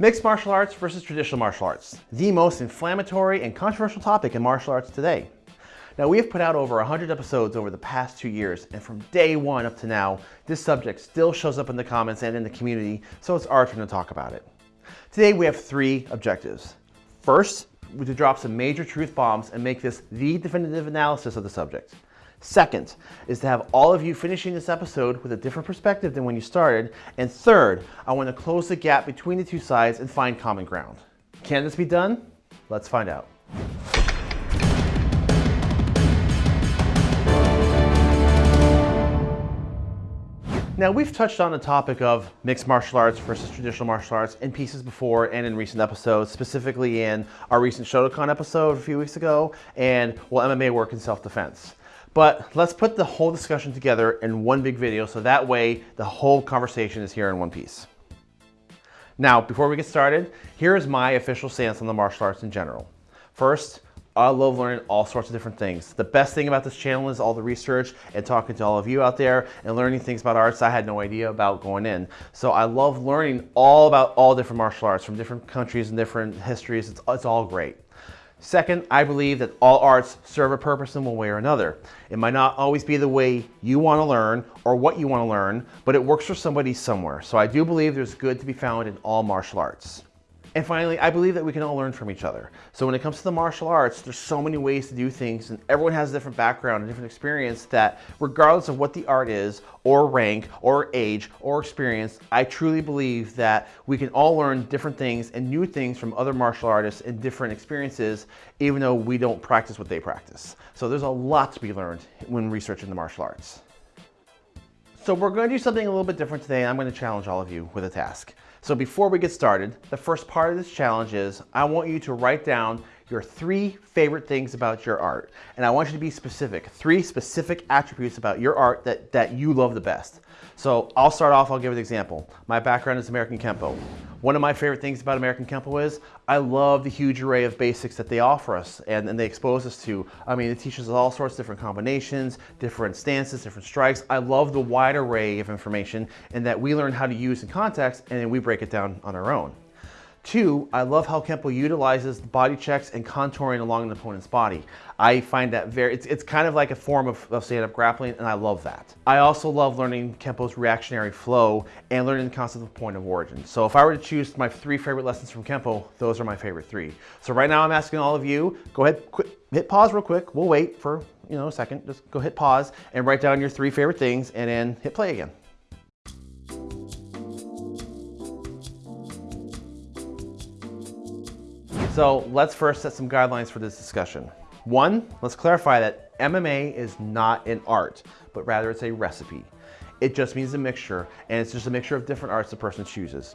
Mixed martial arts versus traditional martial arts, the most inflammatory and controversial topic in martial arts today. Now we have put out over 100 episodes over the past two years, and from day one up to now, this subject still shows up in the comments and in the community, so it's our turn to talk about it. Today we have three objectives. First, to drop some major truth bombs and make this the definitive analysis of the subject. Second is to have all of you finishing this episode with a different perspective than when you started. And third, I want to close the gap between the two sides and find common ground. Can this be done? Let's find out. Now we've touched on the topic of mixed martial arts versus traditional martial arts in pieces before and in recent episodes, specifically in our recent Shotokan episode a few weeks ago and will MMA work in self-defense. But let's put the whole discussion together in one big video so that way the whole conversation is here in one piece. Now, before we get started, here is my official stance on the martial arts in general. First, I love learning all sorts of different things. The best thing about this channel is all the research and talking to all of you out there and learning things about arts I had no idea about going in. So I love learning all about all different martial arts from different countries and different histories. It's, it's all great. Second, I believe that all arts serve a purpose in one way or another. It might not always be the way you want to learn or what you want to learn, but it works for somebody somewhere. So I do believe there's good to be found in all martial arts. And finally, I believe that we can all learn from each other. So when it comes to the martial arts, there's so many ways to do things and everyone has a different background and different experience that regardless of what the art is or rank or age or experience, I truly believe that we can all learn different things and new things from other martial artists and different experiences, even though we don't practice what they practice. So there's a lot to be learned when researching the martial arts. So we're going to do something a little bit different today. I'm going to challenge all of you with a task. So before we get started, the first part of this challenge is I want you to write down your three favorite things about your art. And I want you to be specific, three specific attributes about your art that, that you love the best. So I'll start off, I'll give an example. My background is American Kempo. One of my favorite things about American Kempo is I love the huge array of basics that they offer us and, and they expose us to. I mean, it teaches us all sorts of different combinations, different stances, different strikes. I love the wide array of information and that we learn how to use in context and then we break it down on our own. Two, I love how Kempo utilizes body checks and contouring along an opponent's body. I find that very, it's, it's kind of like a form of, of stand-up grappling and I love that. I also love learning Kempo's reactionary flow and learning the concept of point of origin. So if I were to choose my three favorite lessons from Kempo, those are my favorite three. So right now I'm asking all of you, go ahead, hit pause real quick. We'll wait for, you know, a second. Just go hit pause and write down your three favorite things and then hit play again. So let's first set some guidelines for this discussion. One, let's clarify that MMA is not an art, but rather it's a recipe. It just means a mixture, and it's just a mixture of different arts the person chooses.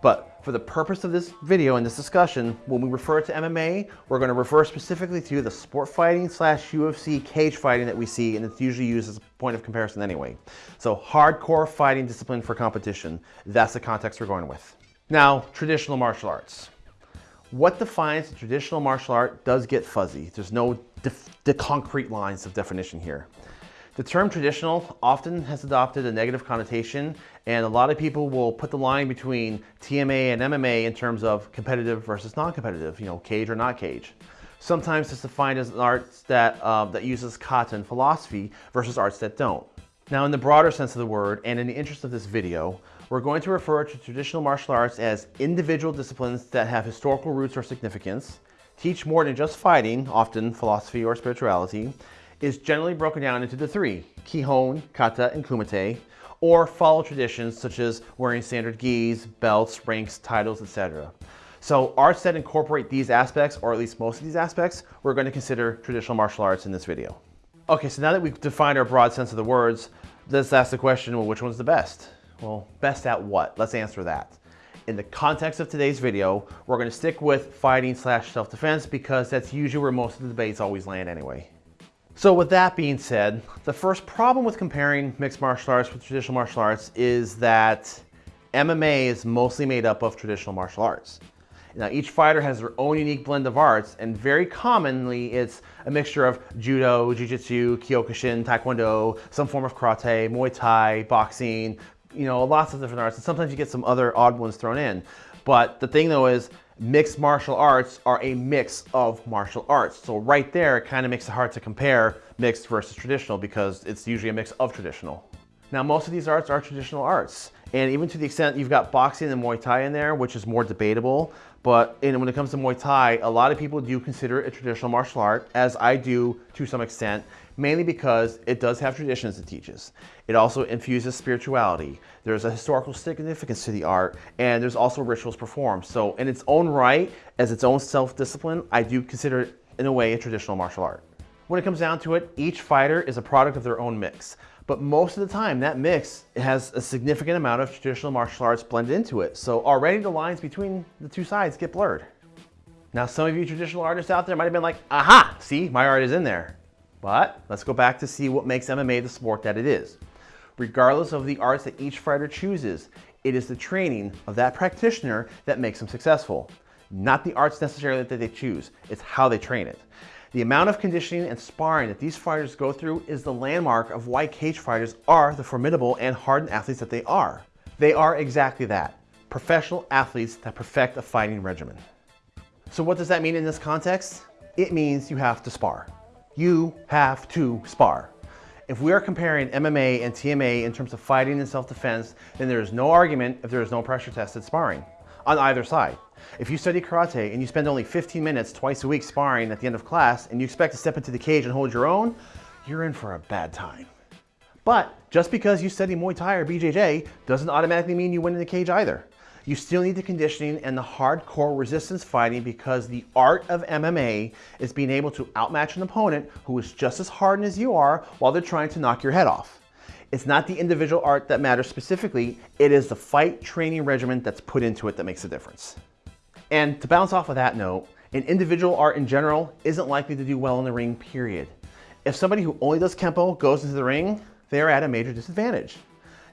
But for the purpose of this video and this discussion, when we refer to MMA, we're gonna refer specifically to the sport fighting slash UFC cage fighting that we see, and it's usually used as a point of comparison anyway. So hardcore fighting discipline for competition, that's the context we're going with. Now, traditional martial arts. What defines traditional martial art does get fuzzy. There's no the concrete lines of definition here. The term traditional often has adopted a negative connotation and a lot of people will put the line between TMA and MMA in terms of competitive versus non-competitive, you know, cage or not cage. Sometimes it's defined as an art that, uh, that uses kata and philosophy versus arts that don't. Now in the broader sense of the word and in the interest of this video, we're going to refer to traditional martial arts as individual disciplines that have historical roots or significance, teach more than just fighting, often philosophy or spirituality, is generally broken down into the three, Kihon, Kata, and Kumite, or follow traditions such as wearing standard gis, belts, ranks, titles, etc. So arts that incorporate these aspects, or at least most of these aspects, we're going to consider traditional martial arts in this video. Okay, so now that we've defined our broad sense of the words, let's ask the question, well, which one's the best? Well, best at what? Let's answer that. In the context of today's video, we're gonna stick with fighting slash self-defense because that's usually where most of the debates always land anyway. So with that being said, the first problem with comparing mixed martial arts with traditional martial arts is that MMA is mostly made up of traditional martial arts. Now each fighter has their own unique blend of arts and very commonly it's a mixture of judo, jiu-jitsu, kyokushin, taekwondo, some form of karate, muay thai, boxing, you know, lots of different arts, and sometimes you get some other odd ones thrown in. But the thing though is mixed martial arts are a mix of martial arts. So right there, it kind of makes it hard to compare mixed versus traditional because it's usually a mix of traditional. Now, most of these arts are traditional arts. And even to the extent you've got boxing and Muay Thai in there, which is more debatable, but when it comes to Muay Thai, a lot of people do consider it a traditional martial art, as I do to some extent, mainly because it does have traditions it teaches. It also infuses spirituality. There's a historical significance to the art, and there's also rituals performed. So in its own right, as its own self-discipline, I do consider it, in a way, a traditional martial art. When it comes down to it, each fighter is a product of their own mix. But most of the time, that mix has a significant amount of traditional martial arts blended into it. So already the lines between the two sides get blurred. Now, some of you traditional artists out there might have been like, aha, see, my art is in there. But let's go back to see what makes MMA the sport that it is. Regardless of the arts that each fighter chooses, it is the training of that practitioner that makes them successful. Not the arts necessarily that they choose, it's how they train it. The amount of conditioning and sparring that these fighters go through is the landmark of why cage fighters are the formidable and hardened athletes that they are. They are exactly that, professional athletes that perfect a fighting regimen. So what does that mean in this context? It means you have to spar. You have to spar. If we are comparing MMA and TMA in terms of fighting and self-defense, then there is no argument if there is no pressure tested sparring on either side. If you study karate and you spend only 15 minutes twice a week sparring at the end of class and you expect to step into the cage and hold your own, you're in for a bad time. But just because you study Muay Thai or BJJ doesn't automatically mean you win in the cage either. You still need the conditioning and the hardcore resistance fighting because the art of MMA is being able to outmatch an opponent who is just as hardened as you are while they're trying to knock your head off. It's not the individual art that matters specifically, it is the fight training regimen that's put into it that makes a difference. And to bounce off of that note, an individual art in general isn't likely to do well in the ring, period. If somebody who only does Kempo goes into the ring, they're at a major disadvantage.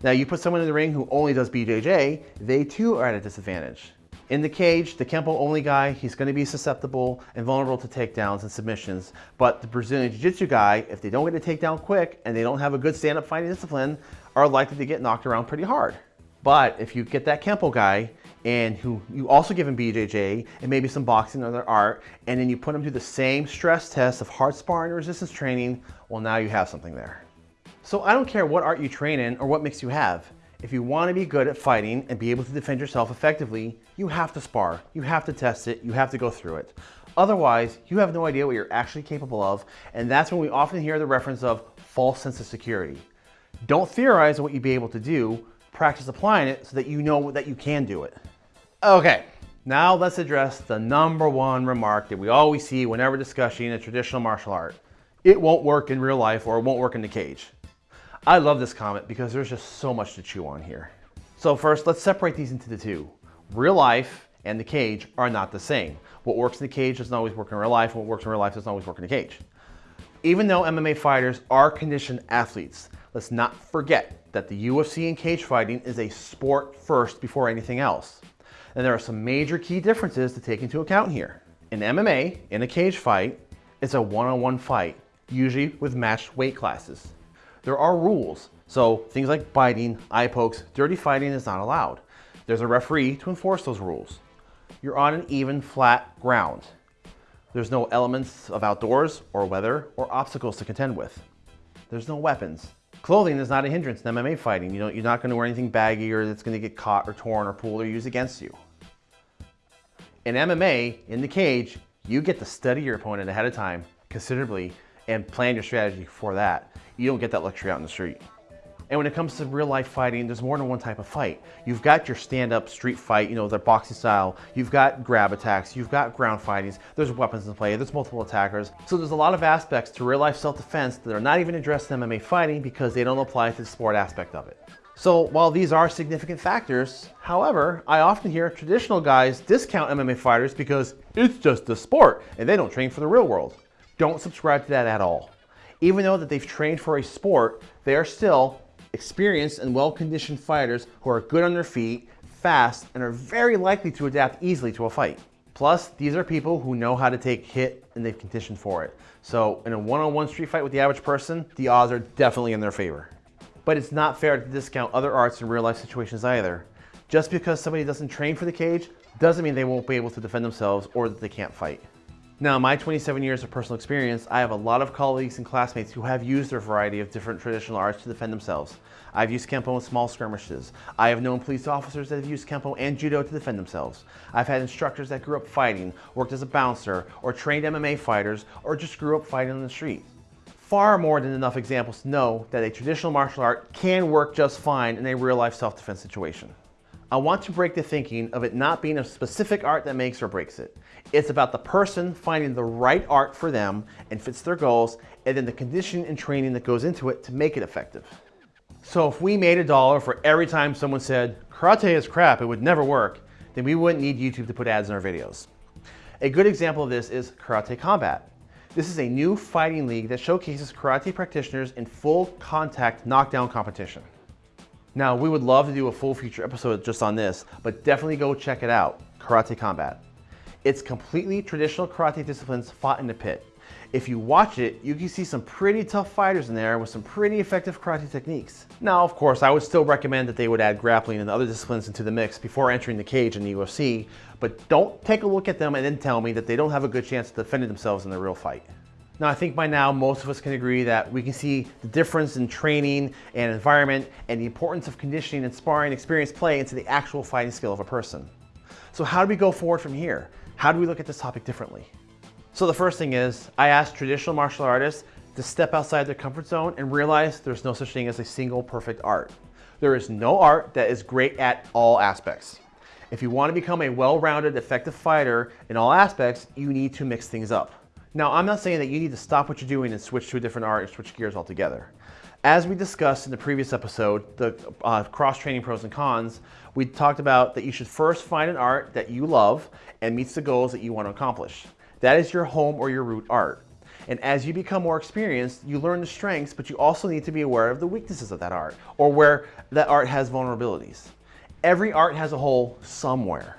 Now you put someone in the ring who only does BJJ, they too are at a disadvantage. In the cage, the Kempo only guy, he's gonna be susceptible and vulnerable to takedowns and submissions. But the Brazilian Jiu-Jitsu guy, if they don't get a takedown quick and they don't have a good stand-up fighting discipline, are likely to get knocked around pretty hard. But if you get that Kempo guy and who you also give them BJJ and maybe some boxing or other art, and then you put them through the same stress test of hard sparring and resistance training, well now you have something there. So I don't care what art you train in or what mix you have. If you want to be good at fighting and be able to defend yourself effectively, you have to spar, you have to test it, you have to go through it. Otherwise, you have no idea what you're actually capable of, and that's when we often hear the reference of false sense of security. Don't theorize on what you'd be able to do, practice applying it so that you know that you can do it. Okay, now let's address the number one remark that we always see whenever discussing a traditional martial art. It won't work in real life or it won't work in the cage. I love this comment because there's just so much to chew on here. So first, let's separate these into the two. Real life and the cage are not the same. What works in the cage doesn't always work in real life. And what works in real life doesn't always work in the cage. Even though MMA fighters are conditioned athletes, let's not forget that the UFC and cage fighting is a sport first before anything else. And there are some major key differences to take into account here. In MMA, in a cage fight, it's a one-on-one -on -one fight, usually with matched weight classes. There are rules, so things like biting, eye pokes, dirty fighting is not allowed. There's a referee to enforce those rules. You're on an even, flat ground. There's no elements of outdoors or weather or obstacles to contend with. There's no weapons. Clothing is not a hindrance in MMA fighting. You know, you're not going to wear anything baggy or that's going to get caught or torn or pulled or used against you. In MMA, in the cage, you get to study your opponent ahead of time considerably and plan your strategy for that. You don't get that luxury out in the street. And when it comes to real life fighting, there's more than one type of fight. You've got your stand-up street fight, you know, the boxing style. You've got grab attacks. You've got ground fightings. There's weapons in play. There's multiple attackers. So there's a lot of aspects to real life self-defense that are not even addressed in MMA fighting because they don't apply to the sport aspect of it. So while these are significant factors, however, I often hear traditional guys discount MMA fighters because it's just a sport and they don't train for the real world. Don't subscribe to that at all. Even though that they've trained for a sport, they are still experienced and well-conditioned fighters who are good on their feet, fast, and are very likely to adapt easily to a fight. Plus, these are people who know how to take hit and they've conditioned for it. So in a one-on-one -on -one street fight with the average person, the odds are definitely in their favor. But it's not fair to discount other arts in real life situations either. Just because somebody doesn't train for the cage doesn't mean they won't be able to defend themselves or that they can't fight. Now, in my 27 years of personal experience, I have a lot of colleagues and classmates who have used their variety of different traditional arts to defend themselves. I've used Kempo in small skirmishes. I have known police officers that have used Kempo and Judo to defend themselves. I've had instructors that grew up fighting, worked as a bouncer, or trained MMA fighters, or just grew up fighting on the street. Far more than enough examples to know that a traditional martial art can work just fine in a real life self-defense situation. I want to break the thinking of it not being a specific art that makes or breaks it. It's about the person finding the right art for them and fits their goals, and then the conditioning and training that goes into it to make it effective. So if we made a dollar for every time someone said, karate is crap, it would never work, then we wouldn't need YouTube to put ads in our videos. A good example of this is Karate Combat. This is a new fighting league that showcases karate practitioners in full contact knockdown competition. Now, we would love to do a full feature episode just on this, but definitely go check it out, Karate Combat. It's completely traditional karate disciplines fought in the pit. If you watch it, you can see some pretty tough fighters in there with some pretty effective karate techniques. Now, of course, I would still recommend that they would add grappling and other disciplines into the mix before entering the cage in the UFC, but don't take a look at them and then tell me that they don't have a good chance of defending themselves in the real fight. Now, I think by now most of us can agree that we can see the difference in training and environment and the importance of conditioning and sparring experience play into the actual fighting skill of a person. So how do we go forward from here? How do we look at this topic differently? So the first thing is, I asked traditional martial artists to step outside their comfort zone and realize there's no such thing as a single perfect art. There is no art that is great at all aspects. If you want to become a well-rounded, effective fighter in all aspects, you need to mix things up. Now, I'm not saying that you need to stop what you're doing and switch to a different art and switch gears altogether. As we discussed in the previous episode, the uh, cross-training pros and cons, we talked about that you should first find an art that you love and meets the goals that you want to accomplish. That is your home or your root art. And as you become more experienced, you learn the strengths, but you also need to be aware of the weaknesses of that art or where that art has vulnerabilities. Every art has a hole somewhere,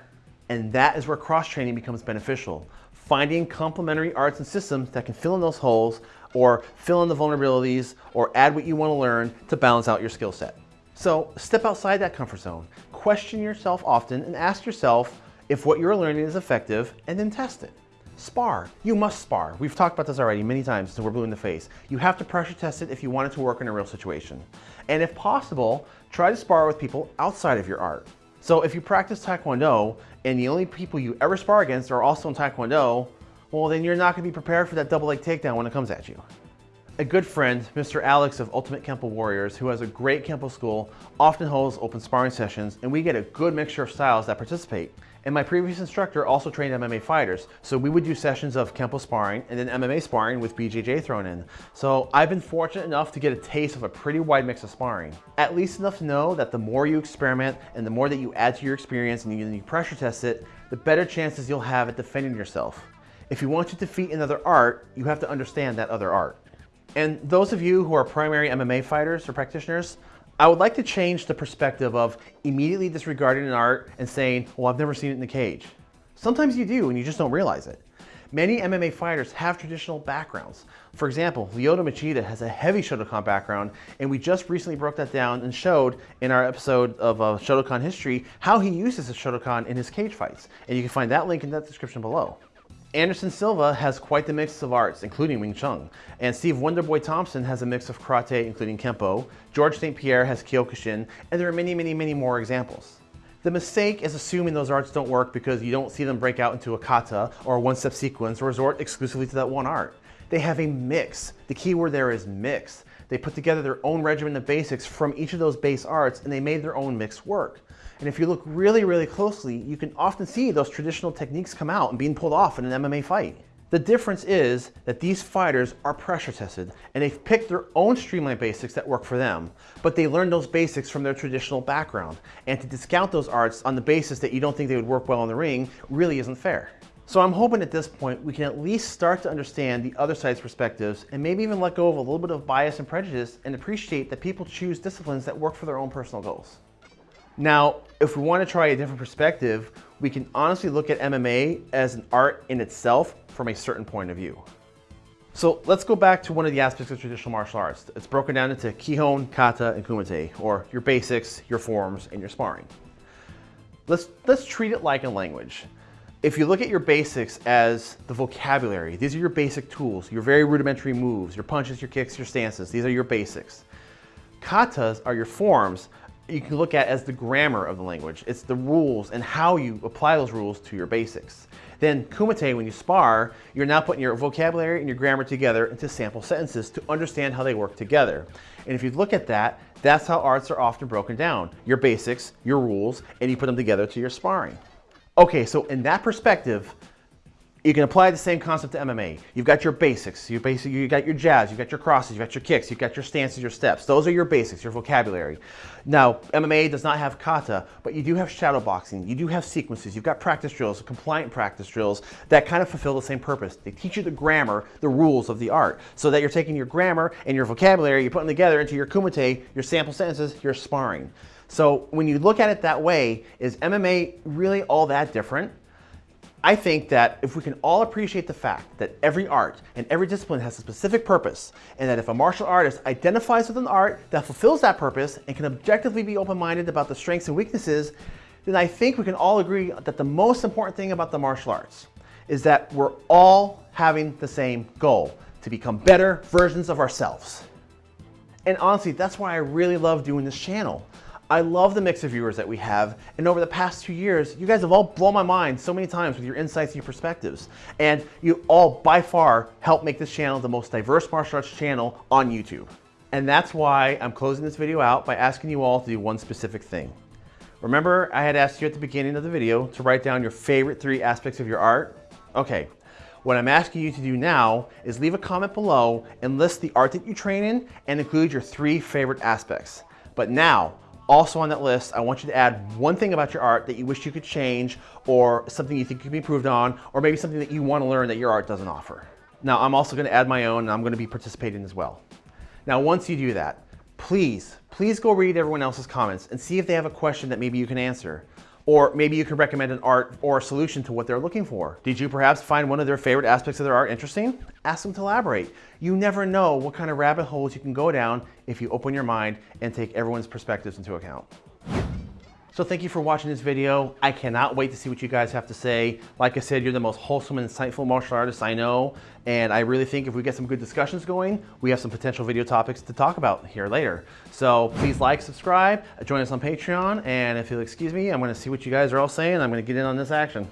and that is where cross-training becomes beneficial finding complementary arts and systems that can fill in those holes or fill in the vulnerabilities or add what you want to learn to balance out your skill set. So step outside that comfort zone, question yourself often and ask yourself if what you're learning is effective and then test it. Spar. You must spar. We've talked about this already many times until we're blue in the face. You have to pressure test it if you want it to work in a real situation. And if possible, try to spar with people outside of your art. So if you practice Taekwondo and the only people you ever spar against are also in Taekwondo, well then you're not gonna be prepared for that double leg takedown when it comes at you. A good friend, Mr. Alex of Ultimate Kempo Warriors, who has a great Kempo school, often holds open sparring sessions and we get a good mixture of styles that participate. And my previous instructor also trained MMA fighters. So we would do sessions of Kempo sparring and then MMA sparring with BJJ thrown in. So I've been fortunate enough to get a taste of a pretty wide mix of sparring. At least enough to know that the more you experiment and the more that you add to your experience and you, you pressure test it, the better chances you'll have at defending yourself. If you want to defeat another art, you have to understand that other art. And those of you who are primary MMA fighters or practitioners, I would like to change the perspective of immediately disregarding an art and saying, well, I've never seen it in the cage. Sometimes you do and you just don't realize it. Many MMA fighters have traditional backgrounds. For example, Lyoto Machida has a heavy Shotokan background, and we just recently broke that down and showed in our episode of uh, Shotokan history how he uses the Shotokan in his cage fights. And you can find that link in that description below. Anderson Silva has quite the mix of arts, including Wing Chun. And Steve Wonderboy Thompson has a mix of karate, including Kempo. Georges St. Pierre has Kyokushin, and there are many, many, many more examples. The mistake is assuming those arts don't work because you don't see them break out into a kata or a one-step sequence or resort exclusively to that one art. They have a mix. The key word there is mix. They put together their own regimen of basics from each of those base arts and they made their own mix work. And if you look really, really closely, you can often see those traditional techniques come out and being pulled off in an MMA fight. The difference is that these fighters are pressure tested and they've picked their own streamlined basics that work for them, but they learned those basics from their traditional background. And to discount those arts on the basis that you don't think they would work well in the ring really isn't fair. So I'm hoping at this point we can at least start to understand the other side's perspectives and maybe even let go of a little bit of bias and prejudice and appreciate that people choose disciplines that work for their own personal goals. Now, if we want to try a different perspective, we can honestly look at MMA as an art in itself from a certain point of view. So let's go back to one of the aspects of traditional martial arts. It's broken down into Kihon, Kata, and Kumite, or your basics, your forms, and your sparring. let's, let's treat it like a language. If you look at your basics as the vocabulary, these are your basic tools, your very rudimentary moves, your punches, your kicks, your stances, these are your basics. Katas are your forms you can look at as the grammar of the language. It's the rules and how you apply those rules to your basics. Then kumite, when you spar, you're now putting your vocabulary and your grammar together into sample sentences to understand how they work together. And if you look at that, that's how arts are often broken down. Your basics, your rules, and you put them together to your sparring. Okay, so in that perspective, you can apply the same concept to MMA. You've got your basics. You basically you got your jabs, you've got your crosses, you've got your kicks, you've got your stances, your steps. Those are your basics, your vocabulary. Now, MMA does not have kata, but you do have shadow boxing. You do have sequences. You've got practice drills, compliant practice drills that kind of fulfill the same purpose. They teach you the grammar, the rules of the art, so that you're taking your grammar and your vocabulary, you're putting together into your kumite, your sample sentences, your sparring. So when you look at it that way, is MMA really all that different? I think that if we can all appreciate the fact that every art and every discipline has a specific purpose, and that if a martial artist identifies with an art that fulfills that purpose and can objectively be open-minded about the strengths and weaknesses, then I think we can all agree that the most important thing about the martial arts is that we're all having the same goal, to become better versions of ourselves. And honestly, that's why I really love doing this channel. I love the mix of viewers that we have, and over the past two years, you guys have all blown my mind so many times with your insights and your perspectives. And you all, by far, help make this channel the most diverse martial arts channel on YouTube. And that's why I'm closing this video out by asking you all to do one specific thing. Remember, I had asked you at the beginning of the video to write down your favorite three aspects of your art? Okay, what I'm asking you to do now is leave a comment below and list the art that you train in and include your three favorite aspects. But now, also on that list, I want you to add one thing about your art that you wish you could change or something you think could be improved on, or maybe something that you want to learn that your art doesn't offer. Now, I'm also going to add my own and I'm going to be participating as well. Now, once you do that, please, please go read everyone else's comments and see if they have a question that maybe you can answer. Or maybe you can recommend an art or a solution to what they're looking for. Did you perhaps find one of their favorite aspects of their art interesting? Ask them to elaborate. You never know what kind of rabbit holes you can go down if you open your mind and take everyone's perspectives into account. So thank you for watching this video. I cannot wait to see what you guys have to say. Like I said, you're the most wholesome and insightful martial artist I know. And I really think if we get some good discussions going, we have some potential video topics to talk about here later. So please like, subscribe, join us on Patreon. And if you'll excuse me, I'm gonna see what you guys are all saying. I'm gonna get in on this action.